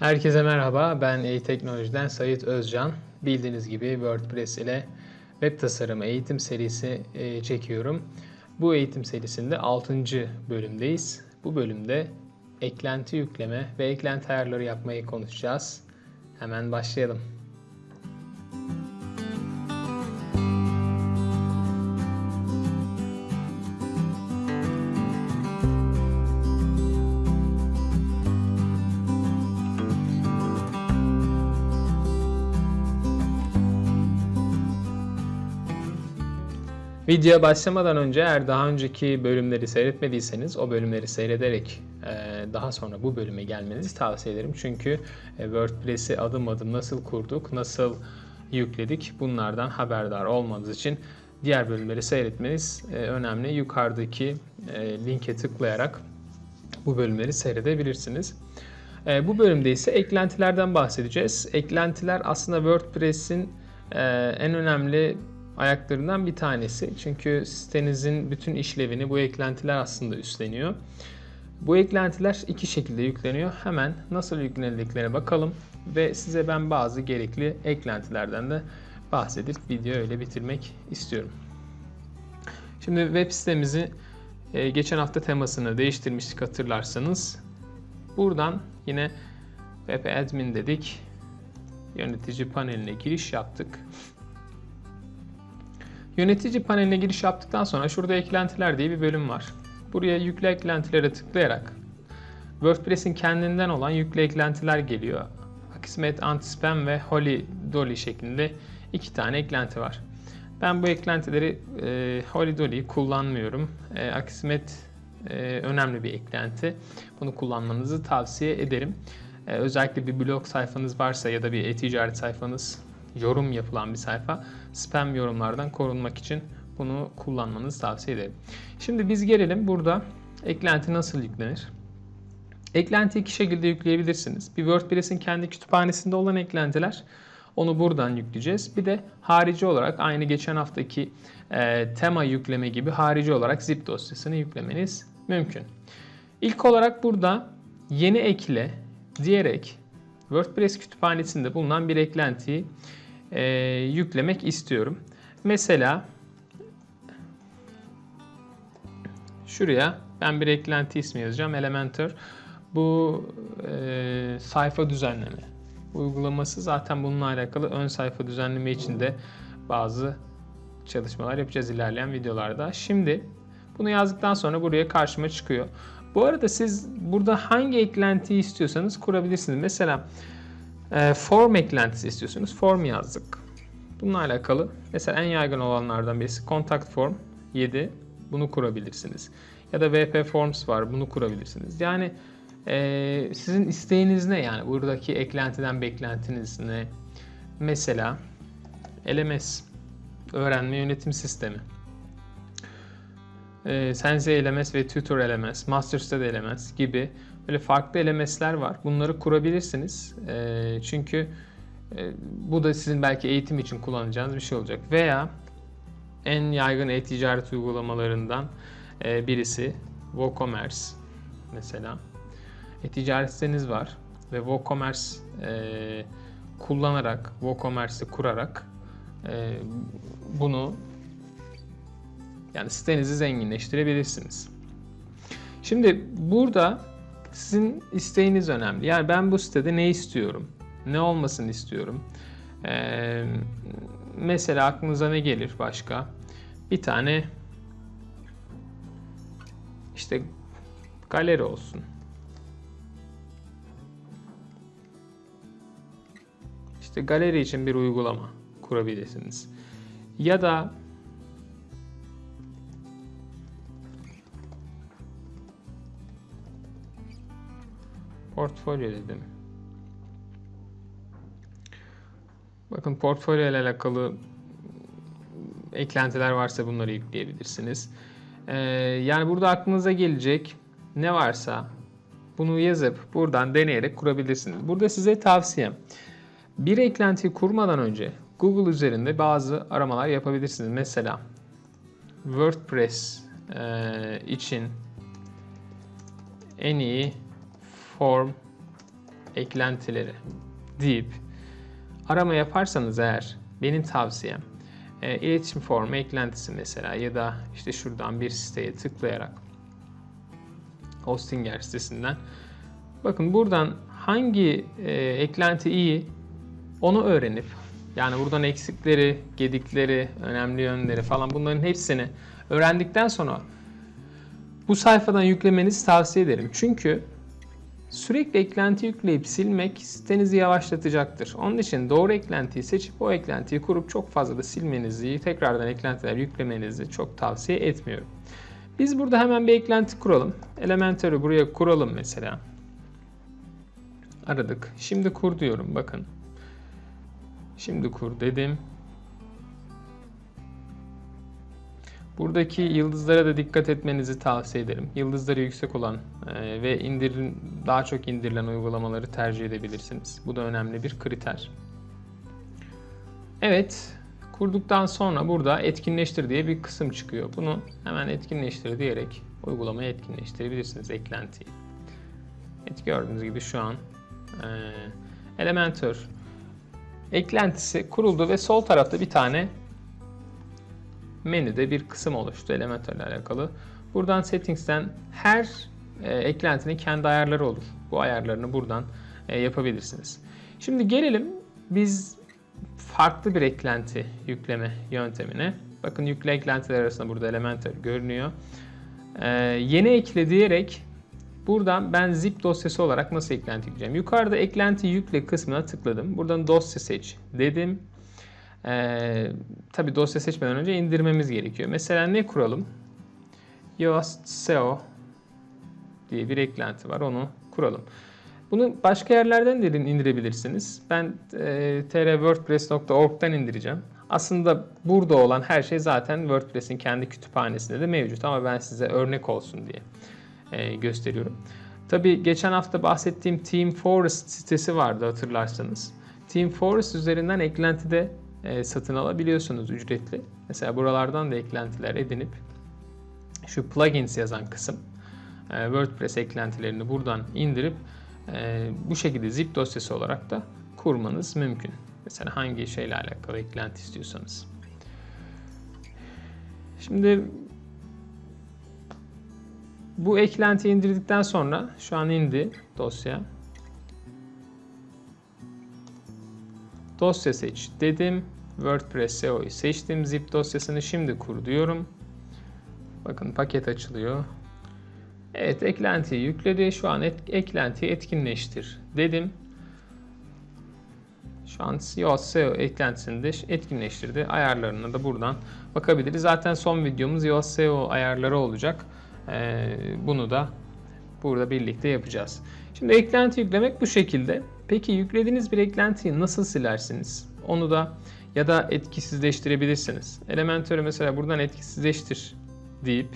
Herkese merhaba, ben e-teknolojiden Sayit Özcan. Bildiğiniz gibi WordPress ile web tasarımı eğitim serisi e, çekiyorum. Bu eğitim serisinde 6. bölümdeyiz. Bu bölümde eklenti yükleme ve eklenti ayarları yapmayı konuşacağız. Hemen başlayalım. Videoya başlamadan önce eğer daha önceki bölümleri seyretmediyseniz o bölümleri seyrederek e, daha sonra bu bölüme gelmenizi tavsiye ederim. Çünkü e, WordPress'i adım adım nasıl kurduk, nasıl yükledik bunlardan haberdar olmanız için diğer bölümleri seyretmeniz e, önemli. Yukarıdaki linke tıklayarak bu bölümleri seyredebilirsiniz. Bu bölümde ise eklentilerden bahsedeceğiz. Eklentiler aslında WordPress'in en önemli ayaklarından bir tanesi. Çünkü sitenizin bütün işlevini bu eklentiler aslında üstleniyor. Bu eklentiler iki şekilde yükleniyor. Hemen nasıl yüklenildiklerine bakalım ve size ben bazı gerekli eklentilerden de bahsedip videoyu öyle bitirmek istiyorum. Şimdi web sitemizi e, geçen hafta temasını değiştirmiştik hatırlarsanız. Buradan yine web admin dedik. Yönetici paneline giriş yaptık. Yönetici paneline giriş yaptıktan sonra şurada eklentiler diye bir bölüm var. Buraya yükle eklentilere tıklayarak WordPress'in kendinden olan yükle eklentiler geliyor. Akismet, Antispam ve Holy Dolly şeklinde iki tane eklenti var. Ben bu eklentileri e, Holy Dolly'yi kullanmıyorum. E, Akismet e, önemli bir eklenti. Bunu kullanmanızı tavsiye ederim. E, özellikle bir blog sayfanız varsa ya da bir e-ticaret sayfanız yorum yapılan bir sayfa spam yorumlardan korunmak için bunu kullanmanızı tavsiye ederim. Şimdi biz gelelim burada eklenti nasıl yüklenir? Eklenti iki şekilde yükleyebilirsiniz. Bir WordPress'in kendi kütüphanesinde olan eklentiler onu buradan yükleyeceğiz. Bir de harici olarak aynı geçen haftaki e, tema yükleme gibi harici olarak zip dosyasını yüklemeniz mümkün. İlk olarak burada yeni ekle diyerek WordPress kütüphanesinde bulunan bir eklentiyi e, yüklemek istiyorum. Mesela şuraya ben bir eklenti ismi yazacağım. Elementor. Bu e, sayfa düzenleme uygulaması zaten bununla alakalı ön sayfa düzenleme için de bazı çalışmalar yapacağız ilerleyen videolarda. Şimdi bunu yazdıktan sonra buraya karşıma çıkıyor. Bu arada siz burada hangi eklentiyi istiyorsanız kurabilirsiniz. Mesela e, form eklentisi istiyorsunuz. Form yazdık. Bununla alakalı mesela en yaygın olanlardan birisi contact form 7. Bunu kurabilirsiniz. Ya da VP Forms var. Bunu kurabilirsiniz. Yani e, sizin isteğiniz ne? Yani buradaki eklentiden beklentiniz ne? Mesela LMS öğrenme yönetim sistemi. E, Sensei LMS ve Tutor LMS, MasterStud LMS gibi böyle farklı LMS'ler var. Bunları kurabilirsiniz. E, çünkü e, bu da sizin belki eğitim için kullanacağınız bir şey olacak. Veya en yaygın e-ticaret uygulamalarından e, birisi WooCommerce mesela. E-ticaret siteniz var ve WooCommerce e, kullanarak, WooCommerce'i kurarak e, bunu yani sitenizi zenginleştirebilirsiniz. Şimdi burada sizin isteğiniz önemli. Yani ben bu sitede ne istiyorum? Ne olmasını istiyorum? Ee, mesela aklınıza ne gelir başka? Bir tane işte galeri olsun. İşte galeri için bir uygulama kurabilirsiniz. Ya da portfolyo dedim. Bakın portfolyo ile alakalı eklentiler varsa bunları yükleyebilirsiniz. Ee, yani burada aklınıza gelecek ne varsa bunu yazıp buradan deneyerek kurabilirsiniz. Burada size tavsiyem bir eklentiyi kurmadan önce Google üzerinde bazı aramalar yapabilirsiniz. Mesela WordPress e, için en iyi form eklentileri deyip arama yaparsanız eğer benim tavsiyem e, iletişim formu eklentisi mesela ya da işte şuradan bir siteye tıklayarak Hostinger sitesinden bakın buradan hangi e, eklenti iyi onu öğrenip yani buradan eksikleri, gedikleri, önemli yönleri falan bunların hepsini öğrendikten sonra bu sayfadan yüklemenizi tavsiye ederim. Çünkü sürekli eklenti yükleyip silmek sitenizi yavaşlatacaktır. Onun için doğru eklentiyi seçip o eklentiyi kurup çok fazla da silmenizi, tekrardan eklentiler yüklemenizi çok tavsiye etmiyorum. Biz burada hemen bir eklenti kuralım. Elementor'u buraya kuralım mesela. Aradık. Şimdi kur diyorum bakın. Şimdi kur dedim. Buradaki yıldızlara da dikkat etmenizi tavsiye ederim. Yıldızları yüksek olan e, ve indirin, daha çok indirilen uygulamaları tercih edebilirsiniz. Bu da önemli bir kriter. Evet, kurduktan sonra burada etkinleştir diye bir kısım çıkıyor. Bunu hemen etkinleştir diyerek uygulamayı etkinleştirebilirsiniz eklentiyi. Evet gördüğünüz gibi şu an e, Elementor eklentisi kuruldu ve sol tarafta bir tane menüde bir kısım oluştu Elementor ile alakalı. Buradan Settings'ten her e, eklentinin kendi ayarları olur. Bu ayarlarını buradan e, yapabilirsiniz. Şimdi gelelim biz farklı bir eklenti yükleme yöntemine. Bakın yükle eklentiler arasında burada Elementor görünüyor. E, yeni ekle diyerek buradan ben zip dosyası olarak nasıl eklenti yükleyeceğim? Yukarıda eklenti yükle kısmına tıkladım. Buradan dosya seç dedim. Ee, tabii dosya seçmeden önce indirmemiz gerekiyor. Mesela ne kuralım? Yoast SEO diye bir eklenti var. Onu kuralım. Bunu başka yerlerden de indirebilirsiniz. Ben e, trwordpress.org'dan indireceğim. Aslında burada olan her şey zaten WordPress'in kendi kütüphanesinde de mevcut ama ben size örnek olsun diye e, gösteriyorum. Tabii geçen hafta bahsettiğim Team Forest sitesi vardı hatırlarsanız. Team Forest üzerinden eklentide e, satın alabiliyorsunuz ücretli. Mesela buralardan da eklentiler edinip şu plugins yazan kısım e, WordPress eklentilerini buradan indirip e, bu şekilde zip dosyası olarak da kurmanız mümkün. Mesela hangi şeyle alakalı eklenti istiyorsanız. Şimdi bu eklenti indirdikten sonra şu an indi dosya. Dosya seç dedim. WordPress SEO'yu seçtim. Zip dosyasını şimdi kur diyorum. Bakın paket açılıyor. Evet eklentiyi yükledi. Şu an et, eklentiyi etkinleştir dedim. Şu an Yoast SEO eklentisini de etkinleştirdi. Ayarlarına da buradan bakabiliriz. Zaten son videomuz Yoast SEO ayarları olacak. Ee, bunu da burada birlikte yapacağız. Şimdi eklenti yüklemek bu şekilde. Peki yüklediğiniz bir eklentiyi nasıl silersiniz? Onu da ya da etkisizleştirebilirsiniz. Elementor'u mesela buradan etkisizleştir deyip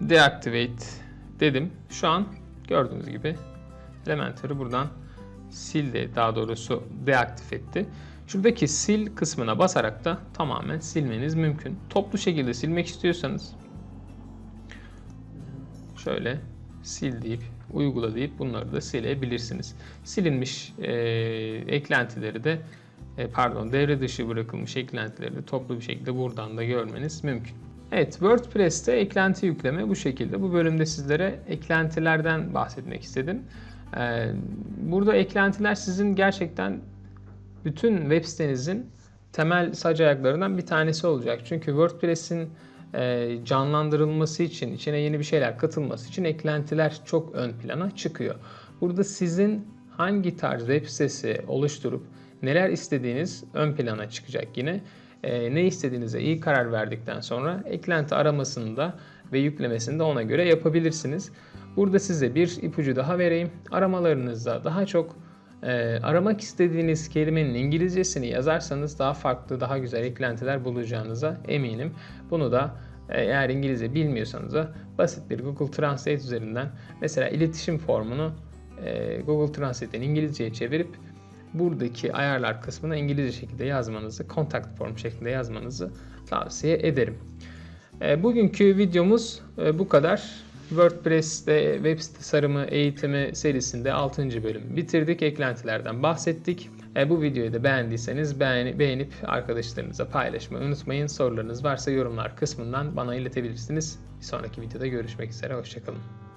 deactivate dedim. Şu an gördüğünüz gibi Elementor'u buradan sildi. Daha doğrusu deaktif etti. Şuradaki sil kısmına basarak da tamamen silmeniz mümkün. Toplu şekilde silmek istiyorsanız şöyle sil deyip uygula deyip bunları da silebilirsiniz. Silinmiş e, eklentileri de e, pardon devre dışı bırakılmış eklentileri de toplu bir şekilde buradan da görmeniz mümkün. Evet WordPress'te eklenti yükleme bu şekilde. Bu bölümde sizlere eklentilerden bahsetmek istedim. E, burada eklentiler sizin gerçekten bütün web sitenizin temel sac ayaklarından bir tanesi olacak. Çünkü WordPress'in canlandırılması için, içine yeni bir şeyler katılması için eklentiler çok ön plana çıkıyor. Burada sizin hangi tarz web sitesi oluşturup neler istediğiniz ön plana çıkacak yine. E, ne istediğinize iyi karar verdikten sonra eklenti aramasını da ve yüklemesini de ona göre yapabilirsiniz. Burada size bir ipucu daha vereyim. Aramalarınızda daha çok e, aramak istediğiniz kelimenin İngilizcesini yazarsanız daha farklı, daha güzel eklentiler bulacağınıza eminim. Bunu da e, eğer İngilizce bilmiyorsanız da basit bir Google Translate üzerinden mesela iletişim formunu e, Google Translate'den İngilizceye çevirip buradaki ayarlar kısmına İngilizce şekilde yazmanızı, contact form şeklinde yazmanızı tavsiye ederim. E, bugünkü videomuz e, bu kadar. WordPress'te web tasarımı eğitimi serisinde 6. bölüm bitirdik. Eklentilerden bahsettik. E, bu videoyu da beğendiyseniz beğeni- beğenip arkadaşlarınıza paylaşmayı unutmayın. Sorularınız varsa yorumlar kısmından bana iletebilirsiniz. Bir sonraki videoda görüşmek üzere. Hoşçakalın.